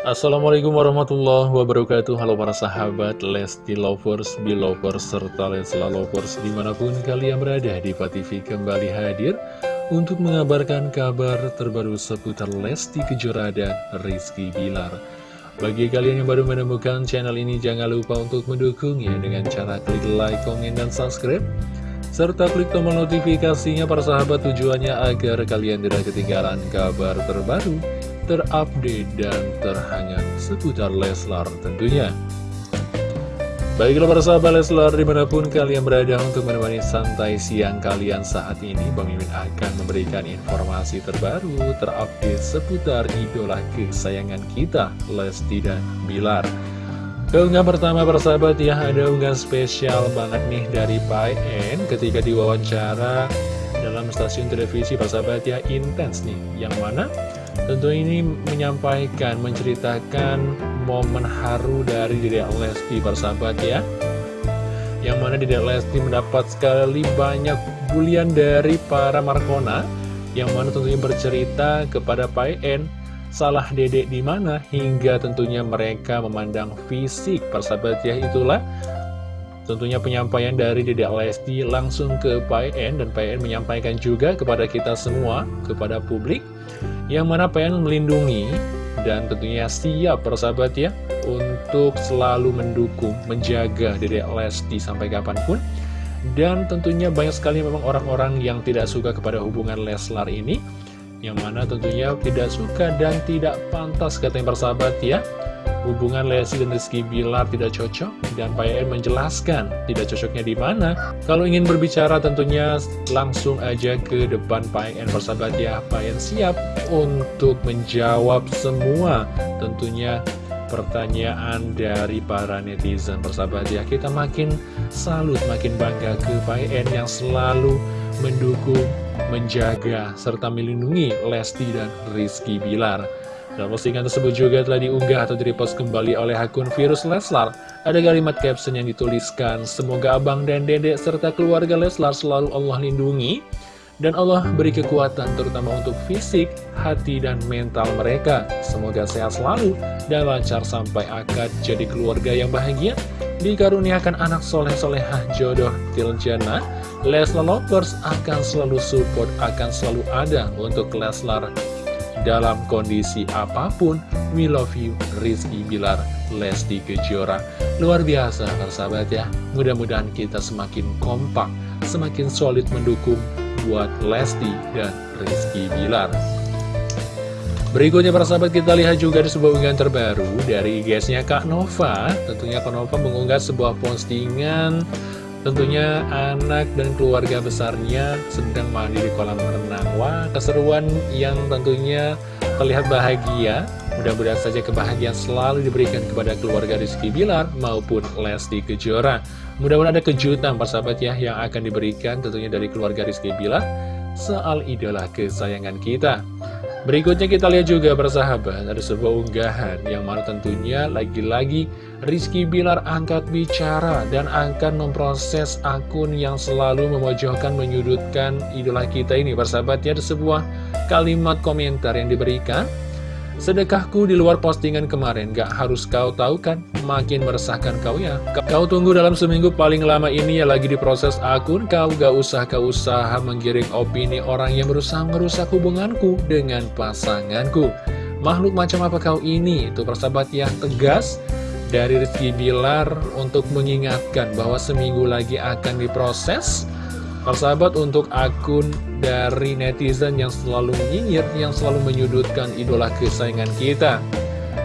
Assalamualaikum warahmatullahi wabarakatuh. Halo para sahabat Lesti Lovers, Belovers, serta Lesla Lovers Di mana pun kalian berada di TV kembali hadir Untuk mengabarkan kabar terbaru seputar Lesti Kejora dan Rizky Bilar. Bagi kalian yang baru menemukan channel ini Jangan lupa untuk mendukungnya dengan cara klik like, komen, dan subscribe serta klik tombol notifikasinya para sahabat tujuannya agar kalian tidak ketinggalan kabar terbaru terupdate dan terhangat seputar Leslar tentunya. Baiklah para sahabat Leslar di mana pun kalian berada untuk menemani santai siang kalian saat ini Bang akan memberikan informasi terbaru terupdate seputar idola kesayangan kita Lesti dan Bilar. Keunggahan pertama para sahabat ya ada unggahan spesial banget nih dari Pak En ketika diwawancara dalam stasiun televisi para sahabat ya intens nih. Yang mana Tentu ini menyampaikan, menceritakan momen haru dari Dedek Lesti persahabat ya. Yang mana Dedek Lesti mendapat sekali banyak bulian dari para Markona Yang mana tentunya bercerita kepada Pak En Salah dedek di mana hingga tentunya mereka memandang fisik persahabat ya. Itulah Tentunya penyampaian dari Dedek Lesti langsung ke En dan En menyampaikan juga kepada kita semua, kepada publik yang mana pengen melindungi dan tentunya siap persahabat ya untuk selalu mendukung, menjaga Dedek Lesti sampai kapan pun. Dan tentunya banyak sekali memang orang-orang yang tidak suka kepada hubungan Leslar ini yang mana tentunya tidak suka dan tidak pantas katanya persahabat ya hubungan Lesti dan Rizky Bilar tidak cocok dan Pak Yayan menjelaskan tidak cocoknya di mana. Kalau ingin berbicara tentunya langsung aja ke depan Pak Yayan persahabat ya. Pak Yayan siap untuk menjawab semua tentunya pertanyaan dari para netizen persahabat ya. Kita makin salut, makin bangga ke Pak yang selalu mendukung, menjaga, serta melindungi Lesti dan Rizky Bilar. Dan postingan tersebut juga telah diunggah atau direpost kembali oleh akun Virus Leslar. Ada kalimat caption yang dituliskan, Semoga abang dan dedek serta keluarga Leslar selalu Allah lindungi. Dan Allah beri kekuatan terutama untuk fisik, hati, dan mental mereka. Semoga sehat selalu dan lancar sampai akad jadi keluarga yang bahagia. Dikaruniakan anak soleh-solehah jodoh tiljana. Leslar Lovers akan selalu support, akan selalu ada untuk Leslar dalam kondisi apa pun. We love you, Rizky Bilar, Lesti Kejora. Luar biasa, sahabat ya. Mudah-mudahan kita semakin kompak, semakin solid mendukung buat Lesti dan Rizky Bilar. Berikutnya para sahabat kita lihat juga di sebuah unggahan terbaru dari guysnya Kak Nova Tentunya Kak Nova mengunggah sebuah postingan Tentunya anak dan keluarga besarnya sedang mandi di kolam renang. Wah, keseruan yang tentunya terlihat bahagia. Mudah-mudahan saja kebahagiaan selalu diberikan kepada keluarga Rizky Bilar maupun Lesti Kejora. Mudah-mudahan ada kejutan persahabat ya yang akan diberikan tentunya dari keluarga Rizky Bilar. Soal idola kesayangan kita Berikutnya kita lihat juga persahabat Ada sebuah unggahan yang mana tentunya lagi-lagi Rizky Bilar angkat bicara dan akan memproses akun yang selalu memojokkan menyudutkan idola kita ini. Persahabat ya ada sebuah kalimat komentar yang diberikan Sedekahku di luar postingan kemarin, gak harus kau tahu kan, makin meresahkan kau ya. Kau tunggu dalam seminggu paling lama ini ya lagi diproses akun, kau gak usah kau usaha menggiring opini orang yang berusaha merusak hubunganku dengan pasanganku. Makhluk macam apa kau ini? Itu persahabat yang tegas dari Rizky Bilar untuk mengingatkan bahwa seminggu lagi akan diproses Persahabat untuk akun dari netizen yang selalu menyinyir, yang selalu menyudutkan idola kesayangan kita.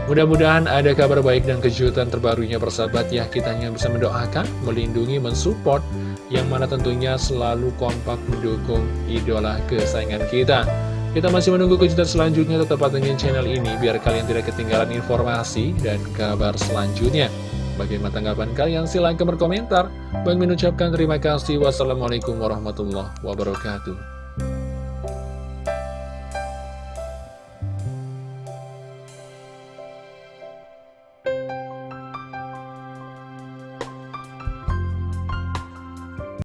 Mudah-mudahan ada kabar baik dan kejutan terbarunya persahabat ya. Kita hanya bisa mendoakan, melindungi, mensupport, yang mana tentunya selalu kompak mendukung idola kesayangan kita. Kita masih menunggu kejutan selanjutnya, tetap pantengin channel ini biar kalian tidak ketinggalan informasi dan kabar selanjutnya. Bagaimana tanggapan kalian? Silahkan berkomentar. Bang mengucapkan terima kasih. Wassalamualaikum warahmatullahi wabarakatuh.